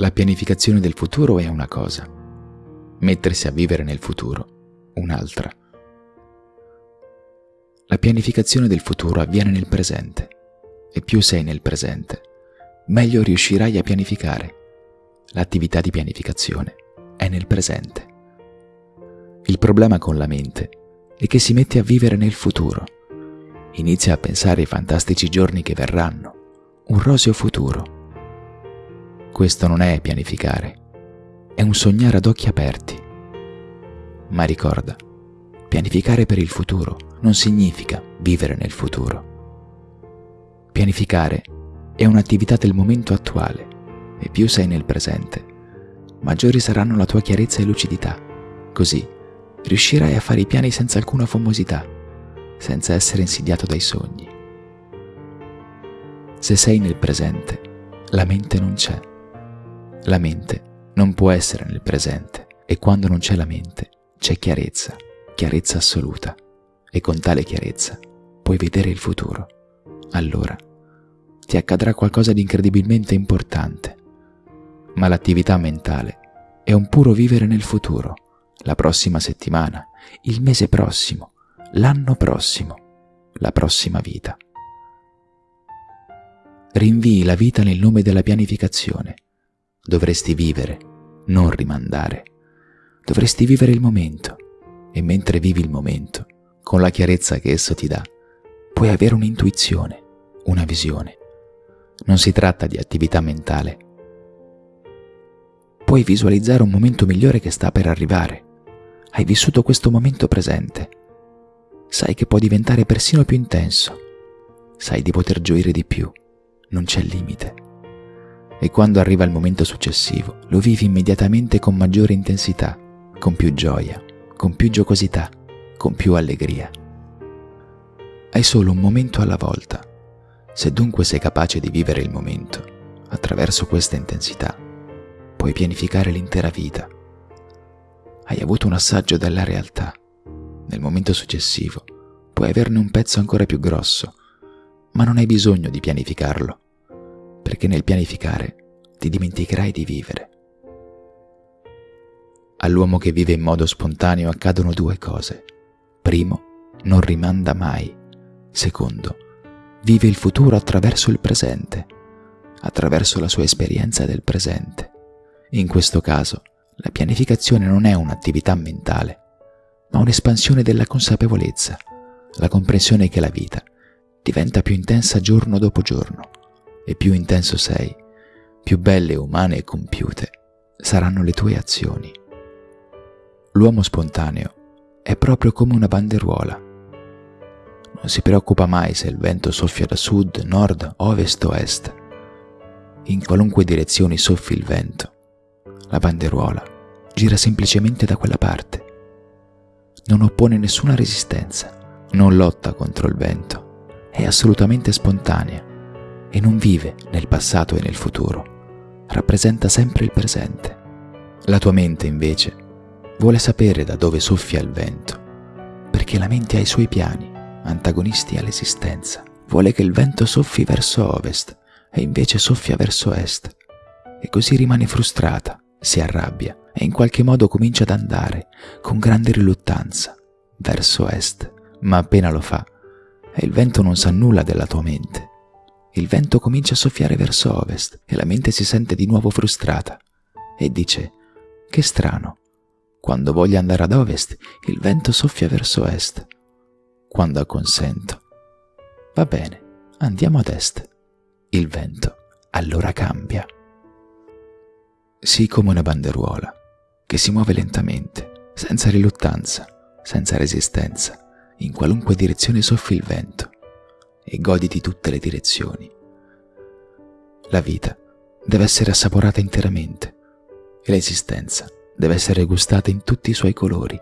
La pianificazione del futuro è una cosa, mettersi a vivere nel futuro un'altra. La pianificazione del futuro avviene nel presente e più sei nel presente, meglio riuscirai a pianificare. L'attività di pianificazione è nel presente. Il problema con la mente è che si mette a vivere nel futuro. Inizia a pensare ai fantastici giorni che verranno, un roseo futuro questo non è pianificare, è un sognare ad occhi aperti. Ma ricorda, pianificare per il futuro non significa vivere nel futuro. Pianificare è un'attività del momento attuale e più sei nel presente, maggiori saranno la tua chiarezza e lucidità. Così riuscirai a fare i piani senza alcuna famosità, senza essere insidiato dai sogni. Se sei nel presente, la mente non c'è la mente non può essere nel presente e quando non c'è la mente c'è chiarezza, chiarezza assoluta e con tale chiarezza puoi vedere il futuro. Allora ti accadrà qualcosa di incredibilmente importante. Ma l'attività mentale è un puro vivere nel futuro, la prossima settimana, il mese prossimo, l'anno prossimo, la prossima vita. Rinvii la vita nel nome della pianificazione Dovresti vivere, non rimandare. Dovresti vivere il momento e mentre vivi il momento, con la chiarezza che esso ti dà, puoi avere un'intuizione, una visione. Non si tratta di attività mentale. Puoi visualizzare un momento migliore che sta per arrivare. Hai vissuto questo momento presente. Sai che può diventare persino più intenso. Sai di poter gioire di più. Non c'è limite e quando arriva il momento successivo lo vivi immediatamente con maggiore intensità, con più gioia, con più giocosità, con più allegria. Hai solo un momento alla volta. Se dunque sei capace di vivere il momento, attraverso questa intensità, puoi pianificare l'intera vita. Hai avuto un assaggio della realtà. Nel momento successivo puoi averne un pezzo ancora più grosso, ma non hai bisogno di pianificarlo perché nel pianificare ti dimenticherai di vivere. All'uomo che vive in modo spontaneo accadono due cose. Primo, non rimanda mai. Secondo, vive il futuro attraverso il presente, attraverso la sua esperienza del presente. In questo caso, la pianificazione non è un'attività mentale, ma un'espansione della consapevolezza, la comprensione che la vita diventa più intensa giorno dopo giorno e più intenso sei, più belle, umane e compiute saranno le tue azioni. L'uomo spontaneo è proprio come una banderuola. Non si preoccupa mai se il vento soffia da sud, nord, ovest o est. In qualunque direzione soffi il vento, la banderuola gira semplicemente da quella parte. Non oppone nessuna resistenza, non lotta contro il vento, è assolutamente spontanea e non vive nel passato e nel futuro, rappresenta sempre il presente. La tua mente invece vuole sapere da dove soffia il vento, perché la mente ha i suoi piani, antagonisti all'esistenza. Vuole che il vento soffi verso ovest e invece soffia verso est, e così rimane frustrata, si arrabbia e in qualche modo comincia ad andare con grande riluttanza verso est, ma appena lo fa, e il vento non sa nulla della tua mente il vento comincia a soffiare verso ovest e la mente si sente di nuovo frustrata e dice, che strano, quando voglio andare ad ovest il vento soffia verso est. Quando acconsento, va bene, andiamo ad est. Il vento allora cambia. Sii come una banderuola che si muove lentamente, senza riluttanza, senza resistenza, in qualunque direzione soffi il vento e goditi tutte le direzioni. La vita deve essere assaporata interamente e l'esistenza deve essere gustata in tutti i suoi colori.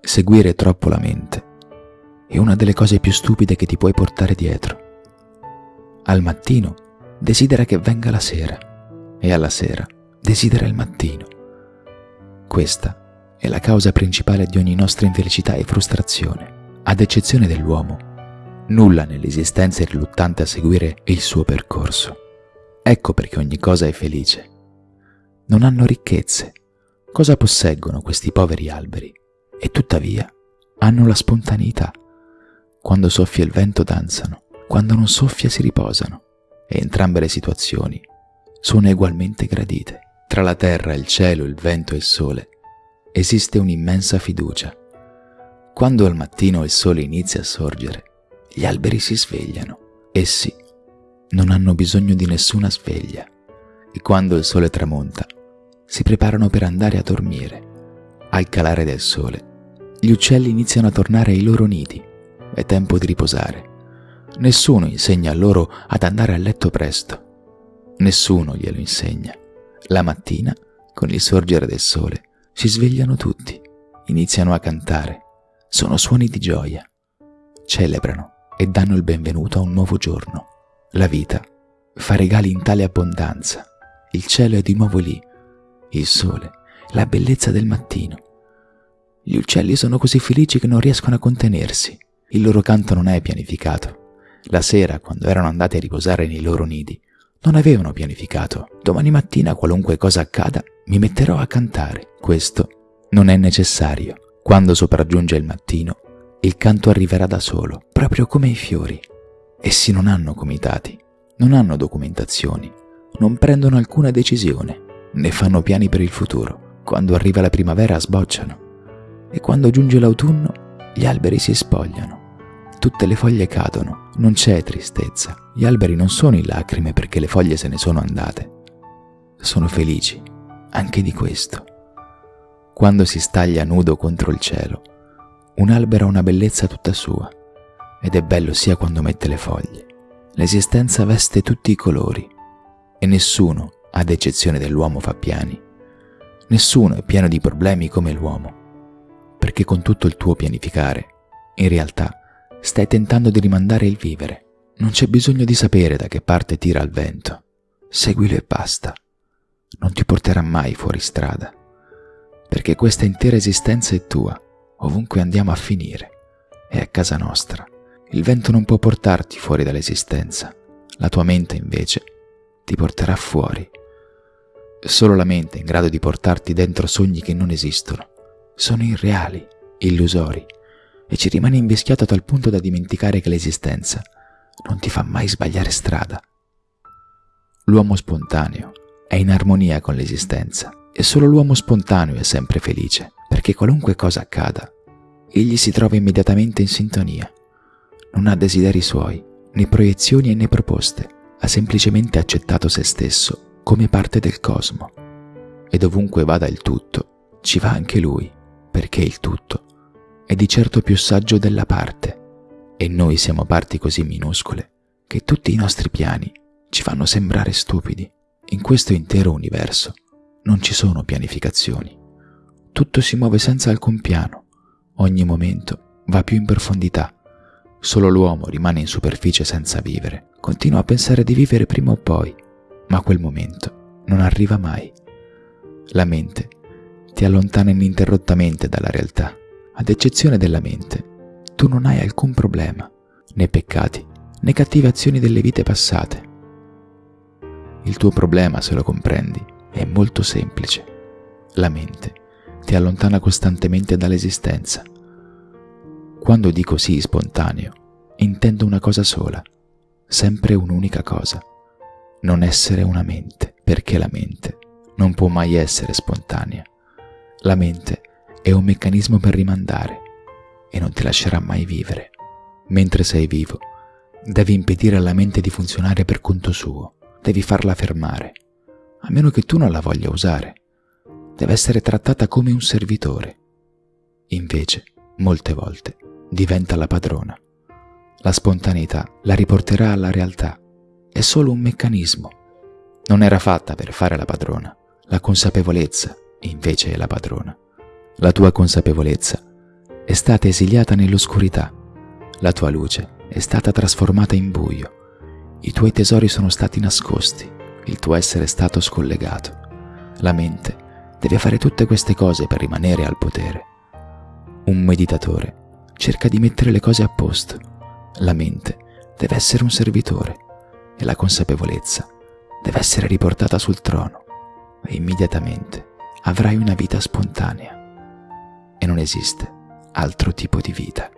Seguire troppo la mente è una delle cose più stupide che ti puoi portare dietro. Al mattino desidera che venga la sera e alla sera desidera il mattino. Questa è la causa principale di ogni nostra infelicità e frustrazione, ad eccezione dell'uomo Nulla nell'esistenza è riluttante a seguire il suo percorso. Ecco perché ogni cosa è felice. non hanno ricchezze. Cosa posseggono questi poveri alberi? E tuttavia hanno la spontaneità. Quando soffia il vento danzano, quando non soffia si riposano, e entrambe le situazioni sono ugualmente gradite. Tra la terra, il cielo, il vento e il sole esiste un'immensa fiducia. Quando al mattino il sole inizia a sorgere, gli alberi si svegliano. Essi non hanno bisogno di nessuna sveglia e quando il sole tramonta si preparano per andare a dormire. Al calare del sole, gli uccelli iniziano a tornare ai loro nidi. È tempo di riposare. Nessuno insegna a loro ad andare a letto presto. Nessuno glielo insegna. La mattina, con il sorgere del sole, si svegliano tutti, iniziano a cantare. Sono suoni di gioia. Celebrano e danno il benvenuto a un nuovo giorno. La vita fa regali in tale abbondanza. Il cielo è di nuovo lì, il sole, la bellezza del mattino. Gli uccelli sono così felici che non riescono a contenersi. Il loro canto non è pianificato. La sera, quando erano andati a riposare nei loro nidi, non avevano pianificato. Domani mattina, qualunque cosa accada, mi metterò a cantare. Questo non è necessario. Quando sopraggiunge il mattino, il canto arriverà da solo, proprio come i fiori. Essi non hanno comitati, non hanno documentazioni, non prendono alcuna decisione né fanno piani per il futuro. Quando arriva la primavera sbocciano e quando giunge l'autunno gli alberi si spogliano. Tutte le foglie cadono, non c'è tristezza. Gli alberi non sono in lacrime perché le foglie se ne sono andate. Sono felici anche di questo. Quando si staglia nudo contro il cielo, un albero ha una bellezza tutta sua ed è bello sia quando mette le foglie. L'esistenza veste tutti i colori e nessuno ad eccezione dell'uomo fa piani. Nessuno è pieno di problemi come l'uomo, perché con tutto il tuo pianificare, in realtà, stai tentando di rimandare il vivere. Non c'è bisogno di sapere da che parte tira il vento. Seguilo e basta. Non ti porterà mai fuori strada, perché questa intera esistenza è tua, ovunque andiamo a finire. È a casa nostra. Il vento non può portarti fuori dall'esistenza. La tua mente, invece, ti porterà fuori. Solo la mente è in grado di portarti dentro sogni che non esistono. Sono irreali, illusori, e ci rimani invischiato a tal punto da dimenticare che l'esistenza non ti fa mai sbagliare strada. L'uomo spontaneo è in armonia con l'esistenza e solo l'uomo spontaneo è sempre felice, perché qualunque cosa accada, egli si trova immediatamente in sintonia. Non ha desideri suoi, né proiezioni né proposte ha semplicemente accettato se stesso come parte del cosmo. E dovunque vada il tutto, ci va anche lui, perché il tutto è di certo più saggio della parte, e noi siamo parti così minuscole che tutti i nostri piani ci fanno sembrare stupidi. In questo intero universo non ci sono pianificazioni. Tutto si muove senza alcun piano, ogni momento va più in profondità Solo l'uomo rimane in superficie senza vivere. Continua a pensare di vivere prima o poi, ma quel momento non arriva mai. La mente ti allontana ininterrottamente dalla realtà. Ad eccezione della mente, tu non hai alcun problema, né peccati, né cattive azioni delle vite passate. Il tuo problema, se lo comprendi, è molto semplice. La mente ti allontana costantemente dall'esistenza quando dico sì spontaneo, intendo una cosa sola, sempre un'unica cosa, non essere una mente, perché la mente non può mai essere spontanea. La mente è un meccanismo per rimandare e non ti lascerà mai vivere. Mentre sei vivo, devi impedire alla mente di funzionare per conto suo, devi farla fermare, a meno che tu non la voglia usare. Deve essere trattata come un servitore. Invece, molte volte, diventa la padrona. La spontaneità la riporterà alla realtà. È solo un meccanismo. Non era fatta per fare la padrona. La consapevolezza invece è la padrona. La tua consapevolezza è stata esiliata nell'oscurità. La tua luce è stata trasformata in buio. I tuoi tesori sono stati nascosti. Il tuo essere è stato scollegato. La mente deve fare tutte queste cose per rimanere al potere. Un meditatore cerca di mettere le cose a posto. La mente deve essere un servitore e la consapevolezza deve essere riportata sul trono. e immediatamente avrai una vita spontanea. E non esiste altro tipo di vita.